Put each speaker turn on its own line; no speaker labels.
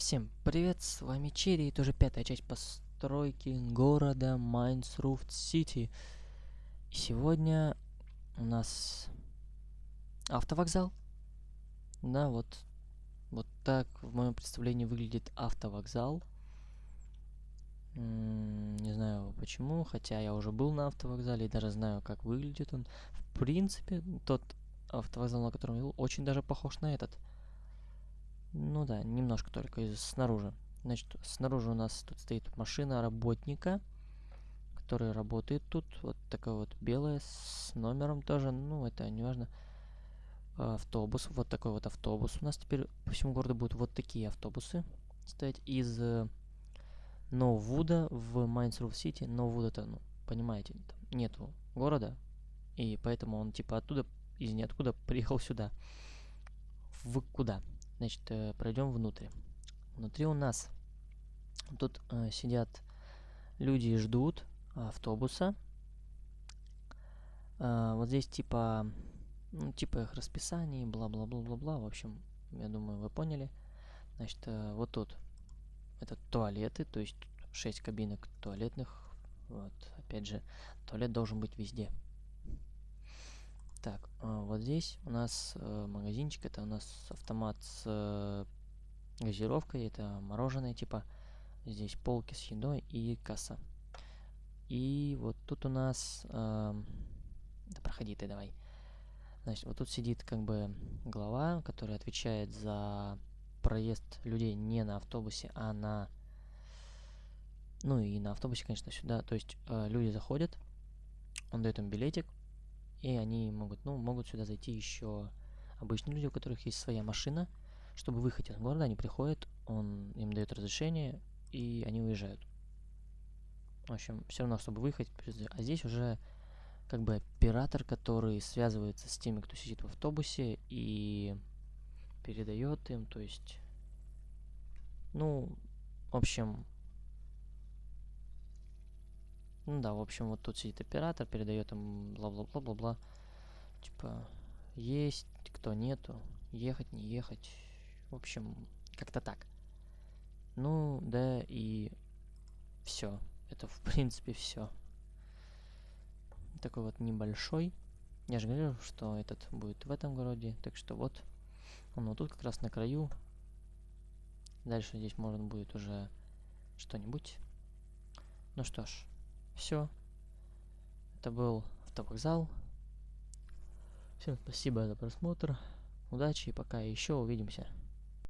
Всем привет, с вами Черри, и тоже пятая часть постройки города Майнсруфт Сити. Сегодня у нас автовокзал. Да, вот, вот так в моем представлении выглядит автовокзал. Не знаю почему, хотя я уже был на автовокзале и даже знаю, как выглядит он. В принципе, тот автовокзал, на котором я был, очень даже похож на этот. Ну да, немножко только из снаружи. Значит, снаружи у нас тут стоит машина работника, который работает тут. Вот такая вот белая с номером тоже. Ну, это не важно. Автобус. Вот такой вот автобус. У нас теперь по всему городу будут вот такие автобусы стоять из э, Ноувуда в Майнсруф Сити. Ноувуд это, ну, понимаете, там нету города. И поэтому он типа оттуда, из ниоткуда приехал сюда. В куда? Значит, э, пройдем внутрь. Внутри у нас тут э, сидят люди и ждут автобуса. Э, вот здесь типа, ну, типа их расписаний, бла-бла-бла-бла-бла. В общем, я думаю, вы поняли. Значит, э, вот тут это туалеты, то есть 6 кабинок туалетных. Вот, опять же, туалет должен быть везде. А, вот здесь у нас э, магазинчик, это у нас автомат с э, газировкой, это мороженое типа. Здесь полки с едой и касса. И вот тут у нас... Э, да проходи ты давай. Значит, вот тут сидит как бы глава, который отвечает за проезд людей не на автобусе, а на... Ну и на автобусе, конечно, сюда. То есть э, люди заходят, он дает им билетик, и они могут, ну, могут сюда зайти еще обычные люди, у которых есть своя машина. Чтобы выехать из города, они приходят, он им дает разрешение, и они уезжают. В общем, все равно, чтобы выехать, а здесь уже как бы оператор, который связывается с теми, кто сидит в автобусе и передает им, то есть, ну, в общем, ну да, в общем, вот тут сидит оператор, передает им бла-бла-бла-бла-бла. Типа, есть, кто нету, ехать, не ехать. В общем, как-то так. Ну, да, и все. Это, в принципе, все. Такой вот небольшой. Я же говорил, что этот будет в этом городе. Так что вот. Он вот тут как раз на краю. Дальше здесь можно будет уже что-нибудь. Ну что ж, все. Это был автовокзал. Всем спасибо за просмотр. Удачи и пока еще увидимся.